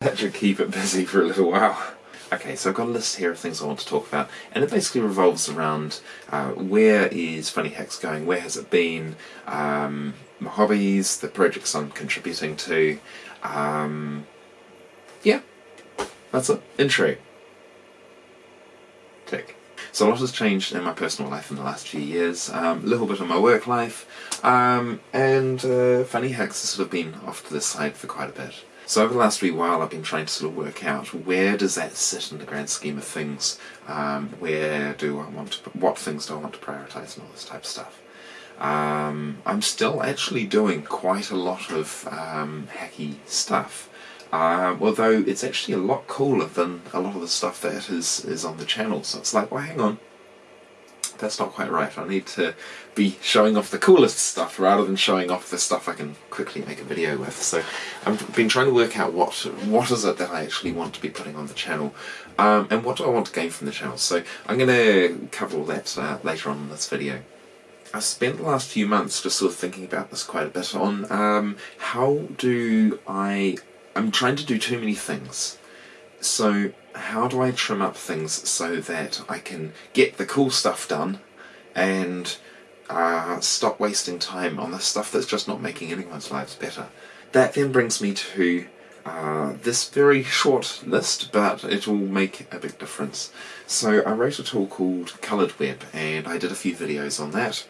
That should keep it busy for a little while. Okay, so I've got a list here of things I want to talk about, and it basically revolves around uh, where is Funny Hacks going, where has it been, um, my hobbies, the projects I'm contributing to, um, yeah, that's it. Intro. Tick. So a lot has changed in my personal life in the last few years, um, a little bit in my work life, um, and uh, Funny Hacks has sort of been off to the side for quite a bit. So over the last wee while I've been trying to sort of work out where does that sit in the grand scheme of things, um, where do I want to, what things do I want to prioritise and all this type of stuff. Um, I'm still actually doing quite a lot of um, hacky stuff, uh, although it's actually a lot cooler than a lot of the stuff that is, is on the channel, so it's like, well hang on, that's not quite right. I need to be showing off the coolest stuff rather than showing off the stuff I can quickly make a video with. So I've been trying to work out what what is it that I actually want to be putting on the channel um, and what do I want to gain from the channel. So I'm going to cover all that uh, later on in this video. I spent the last few months just sort of thinking about this quite a bit on um, how do I... I'm trying to do too many things. So how do I trim up things so that I can get the cool stuff done and uh, stop wasting time on the stuff that's just not making anyone's lives better. That then brings me to uh, this very short list, but it will make a big difference. So I wrote a tool called Coloured Web, and I did a few videos on that.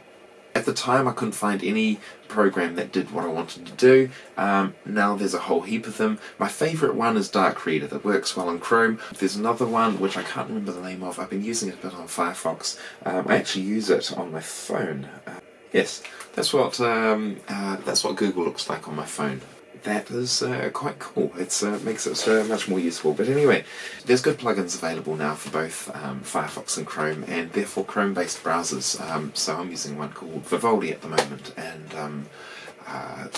At the time I couldn't find any program that did what I wanted to do. Um, now there's a whole heap of them. My favourite one is Dark Reader that works well on Chrome. There's another one which I can't remember the name of. I've been using it a bit on Firefox. Um, I actually use it on my phone. Uh, yes, that's what um, uh, that's what Google looks like on my phone that is uh, quite cool. It uh, makes it uh, much more useful. But anyway, there's good plugins available now for both um, Firefox and Chrome, and therefore Chrome-based browsers. Um, so I'm using one called Vivaldi at the moment, and um, uh,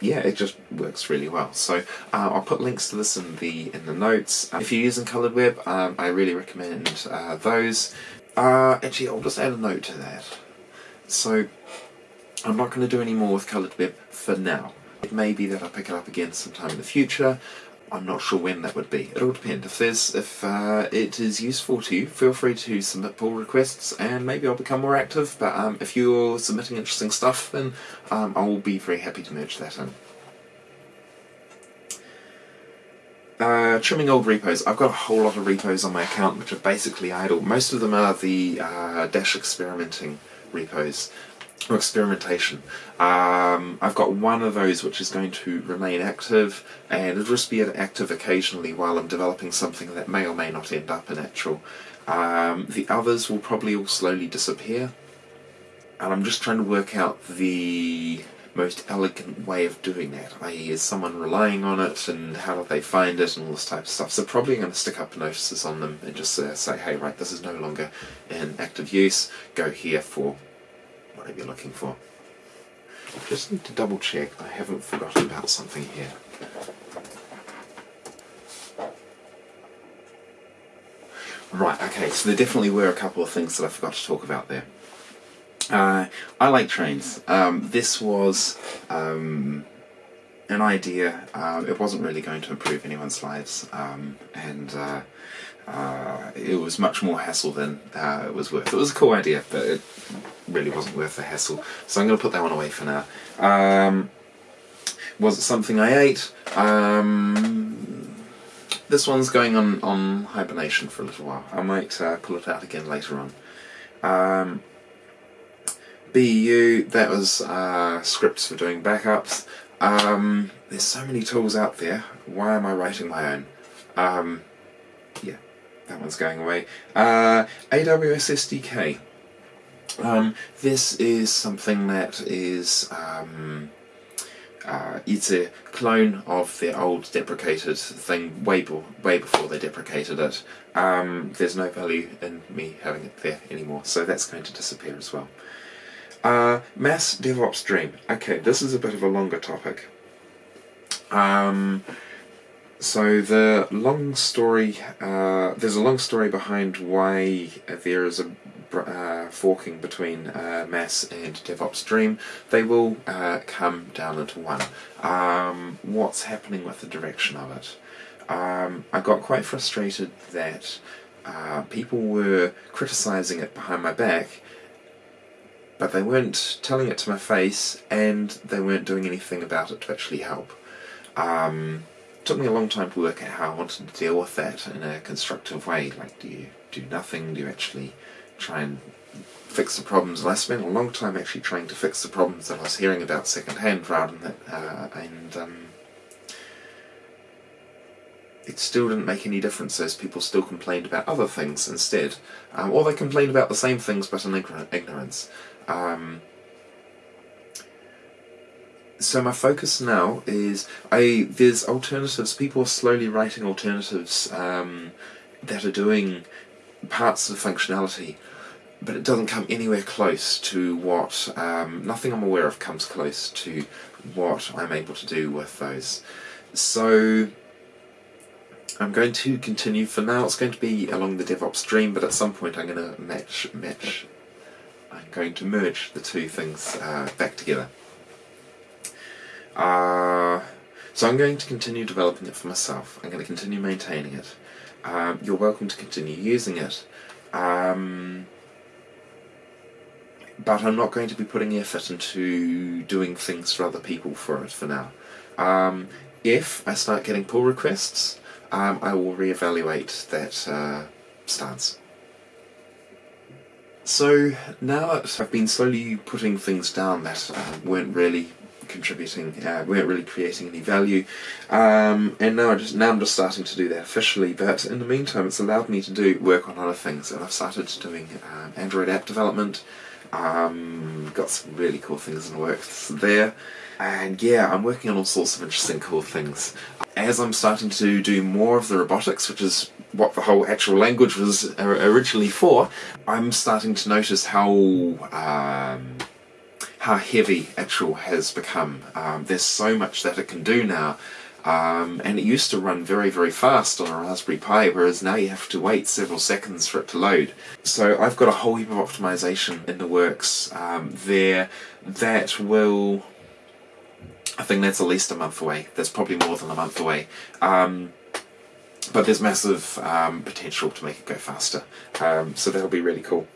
yeah, it just works really well. So uh, I'll put links to this in the in the notes. if you're using Coloured Web, um, I really recommend uh, those. actually, I'll just add a note to that. So I'm not going to do any more with Coloured Web for now. It may be that I pick it up again sometime in the future. I'm not sure when that would be. It'll depend. If there's, if uh, it is useful to you, feel free to submit pull requests, and maybe I'll become more active. But um, if you're submitting interesting stuff, then um, I will be very happy to merge that in. Uh, trimming old repos. I've got a whole lot of repos on my account which are basically idle. Most of them are the uh, Dash experimenting repos or experimentation. Um, I've got one of those which is going to remain active and it'll just be active occasionally while I'm developing something that may or may not end up in Achel. Um, the others will probably all slowly disappear and I'm just trying to work out the most elegant way of doing that, i.e. is someone relying on it and how do they find it and all this type of stuff. So probably going to stick up notices on them and just uh, say, hey right, this is no longer in active use, go here for whatever you're looking for. Just need to double check I haven't forgotten about something here. Right, okay, so there definitely were a couple of things that I forgot to talk about there. Uh, I like trains. Um, this was um, an idea. Uh, it wasn't really going to improve anyone's lives, um, and uh, uh, it was much more hassle than uh, it was worth. It was a cool idea, but it really wasn't worth the hassle. So I'm going to put that one away for now. Um, was it something I ate? Um, this one's going on, on hibernation for a little while. I might uh, pull it out again later on. Um, BU, that was uh, scripts for doing backups. Um, there's so many tools out there. Why am I writing my own? Um, yeah that one's going away. Uh, AWS SDK. Um, this is something that is um, uh, it's a clone of the old deprecated thing way, be way before they deprecated it. Um, there's no value in me having it there anymore, so that's going to disappear as well. Uh, mass DevOps Dream. Okay, this is a bit of a longer topic. Um, so the long story, uh, there's a long story behind why there is a uh, forking between uh, Mass and DevOps Dream. They will uh, come down into one. Um, what's happening with the direction of it? um, I got quite frustrated that uh, people were criticising it behind my back, but they weren't telling it to my face, and they weren't doing anything about it to actually help. Um, it took me a long time to work out how I wanted to deal with that in a constructive way. Like, do you do nothing? Do you actually try and fix the problems? And I spent a long time actually trying to fix the problems that I was hearing about secondhand, rather than that, uh, and um, it still didn't make any difference as people still complained about other things instead. Um, or they complained about the same things but in ignorance. Um, so my focus now is I there's alternatives. People are slowly writing alternatives um, that are doing parts of the functionality, but it doesn't come anywhere close to what um, nothing I'm aware of comes close to what I'm able to do with those. So I'm going to continue for now. It's going to be along the DevOps Dream, but at some point I'm going to match match. I'm going to merge the two things uh, back together. Uh, so I'm going to continue developing it for myself. I'm going to continue maintaining it. Um, you're welcome to continue using it. Um, but I'm not going to be putting effort into doing things for other people for it for now. Um, if I start getting pull requests, um, I will reevaluate that uh, stance. So now I've been slowly putting things down that uh, weren't really contributing, uh, weren't really creating any value, um, and now I just now I'm just starting to do that officially. But in the meantime, it's allowed me to do work on other things, and I've started doing um, Android app development. Um, got some really cool things in the works there. And yeah, I'm working on all sorts of interesting cool things. As I'm starting to do more of the robotics, which is what the whole Achel language was originally for, I'm starting to notice how um, how heavy Achel has become. Um, there's so much that it can do now. Um, and it used to run very very fast on a Raspberry Pi whereas now you have to wait several seconds for it to load. So I've got a whole heap of optimization in the works um, there that will I think that's at least a month away. That's probably more than a month away. Um, but there's massive um, potential to make it go faster. Um, so that'll be really cool.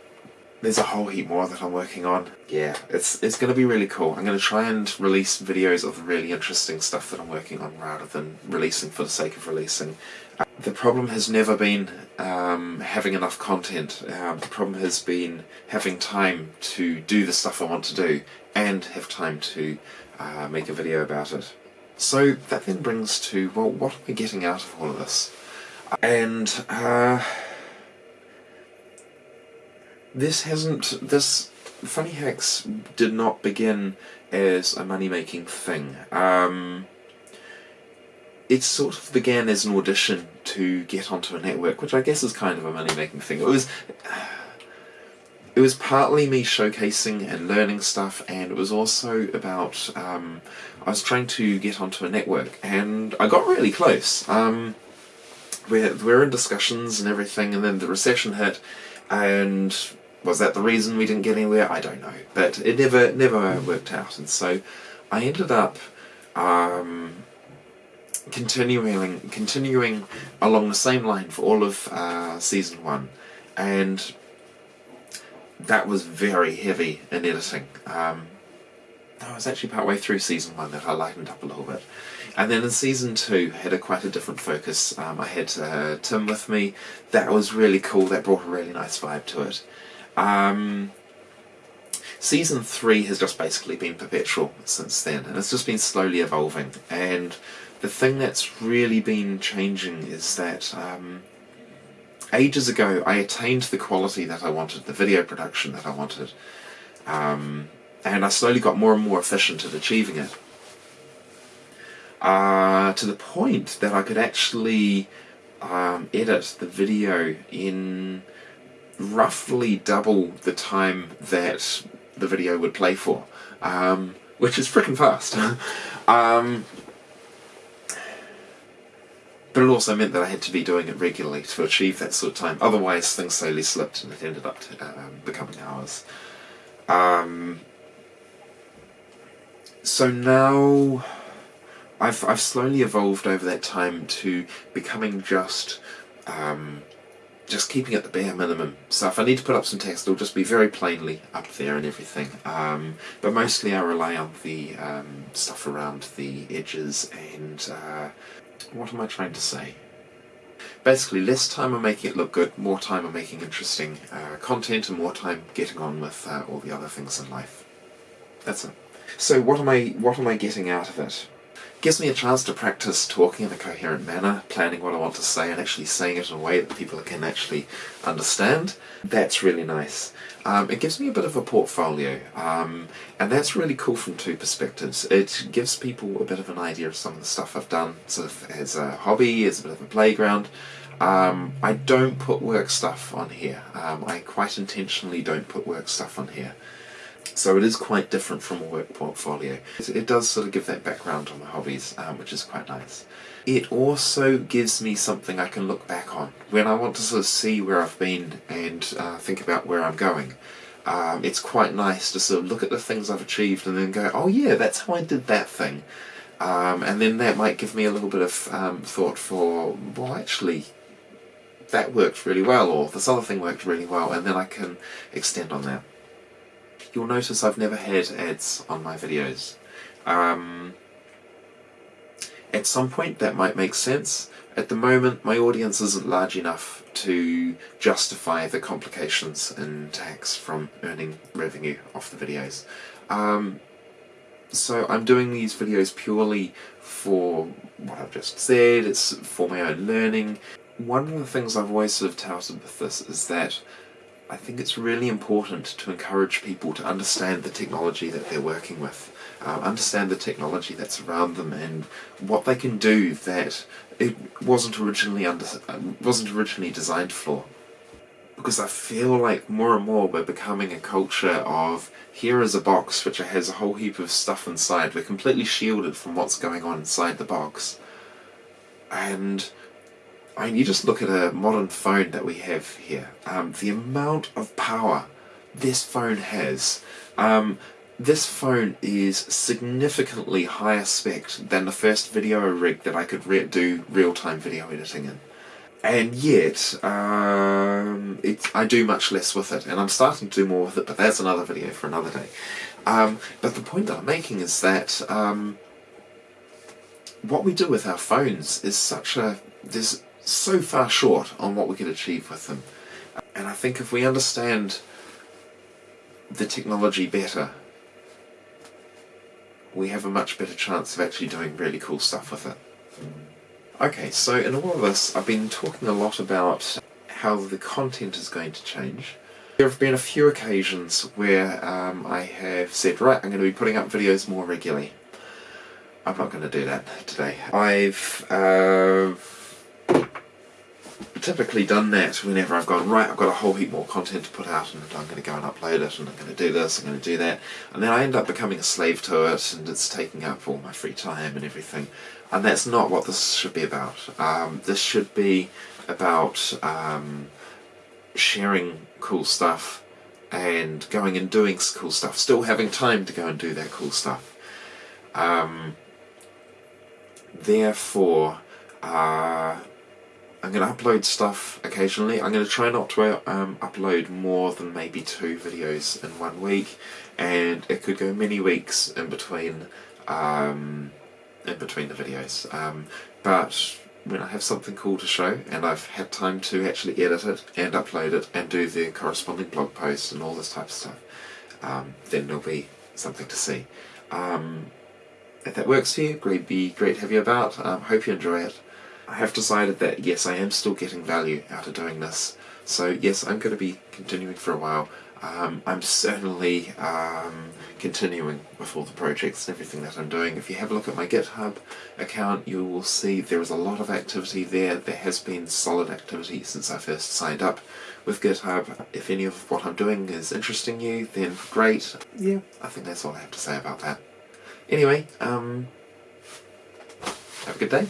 There's a whole heap more that I'm working on. Yeah, it's it's going to be really cool. I'm going to try and release videos of the really interesting stuff that I'm working on rather than releasing for the sake of releasing. Uh, the problem has never been um, having enough content. Um, the problem has been having time to do the stuff I want to do and have time to uh, make a video about it. So that then brings to, well, what are we getting out of all of this? And uh, this hasn't, this Funny Hacks did not begin as a money-making thing. Um, it sort of began as an audition to get onto a network, which I guess is kind of a money-making thing. It was... It was partly me showcasing and learning stuff, and it was also about um, I was trying to get onto a network, and I got really close. Um, we're we're in discussions and everything, and then the recession hit, and was that the reason we didn't get anywhere? I don't know, but it never never worked out, and so I ended up. Um, continuing continuing along the same line for all of uh, season one and that was very heavy in editing. Um, was actually partway through season one that I lightened up a little bit. And then in season two, had a quite a different focus. Um, I had uh, Tim with me. That was really cool. That brought a really nice vibe to it. Um, season three has just basically been perpetual since then, and it's just been slowly evolving. And the thing that's really been changing is that um, ages ago I attained the quality that I wanted, the video production that I wanted, um, and I slowly got more and more efficient at achieving it. Uh, to the point that I could actually um, edit the video in roughly double the time that the video would play for, um, which is freaking fast. um, but it also meant that I had to be doing it regularly to achieve that sort of time. Otherwise, things slowly slipped and it ended up to, uh, becoming hours. Um, so now, I've, I've slowly evolved over that time to becoming just um, just keeping it the bare minimum. So if I need to put up some text, it'll just be very plainly up there and everything. Um, but mostly I rely on the um, stuff around the edges and uh, what am I trying to say? Basically, less time on making it look good, more time on making interesting uh, content, and more time getting on with uh, all the other things in life. That's it. So what am I what am I getting out of it? Gives me a chance to practice talking in a coherent manner, planning what I want to say and actually saying it in a way that people can actually understand. That's really nice. Um, it gives me a bit of a portfolio, um, and that's really cool from two perspectives. It gives people a bit of an idea of some of the stuff I've done sort of as a hobby, as a bit of a playground. Um, I don't put work stuff on here. Um, I quite intentionally don't put work stuff on here. So it is quite different from a work portfolio. It does sort of give that background on my hobbies, um, which is quite nice. It also gives me something I can look back on when I want to sort of see where I've been and uh, think about where I'm going. Um, it's quite nice to sort of look at the things I've achieved and then go, oh yeah, that's how I did that thing. Um, and then that might give me a little bit of um, thought for, well actually, that worked really well, or this other thing worked really well, and then I can extend on that you'll notice I've never had ads on my videos. Um, at some point that might make sense. At the moment my audience isn't large enough to justify the complications in tax from earning revenue off the videos. Um, so I'm doing these videos purely for what I've just said, it's for my own learning. One of the things I've always sort of touted with this is that I think it's really important to encourage people to understand the technology that they're working with, uh, understand the technology that's around them and what they can do that it wasn't originally under, wasn't originally designed for. Because I feel like more and more we're becoming a culture of here is a box which has a whole heap of stuff inside. We're completely shielded from what's going on inside the box. And I mean, you just look at a modern phone that we have here. Um, the amount of power this phone has. Um, this phone is significantly higher spec than the first video rig that I could re do real-time video editing in. And yet, um, I do much less with it, and I'm starting to do more with it, but that's another video for another day. Um, but the point that I'm making is that um, what we do with our phones is such a... there's so far short on what we could achieve with them. And I think if we understand the technology better, we have a much better chance of actually doing really cool stuff with it. Okay, so in all of this, I've been talking a lot about how the content is going to change. There have been a few occasions where um, I have said, right, I'm going to be putting up videos more regularly. I'm not going to do that today. I've uh, typically done that whenever I've gone, right, I've got a whole heap more content to put out and I'm going to go and upload it and I'm going to do this, I'm going to do that. And then I end up becoming a slave to it and it's taking up all my free time and everything. And that's not what this should be about. Um, this should be about um, sharing cool stuff and going and doing cool stuff, still having time to go and do that cool stuff. Um, therefore, uh, I'm going to upload stuff occasionally. I'm going to try not to um, upload more than maybe two videos in one week and it could go many weeks in between um, in between the videos. Um, but when I have something cool to show and I've had time to actually edit it and upload it and do the corresponding blog post and all this type of stuff, um, then there'll be something to see. Um, if that works for you, great, be great to have you about. Um, hope you enjoy it. I have decided that yes, I am still getting value out of doing this. So yes, I'm going to be continuing for a while. Um, I'm certainly um, continuing with all the projects and everything that I'm doing. If you have a look at my GitHub account, you will see there is a lot of activity there. There has been solid activity since I first signed up with GitHub. If any of what I'm doing is interesting you, then great. Yeah, I think that's all I have to say about that. Anyway, um, have a good day.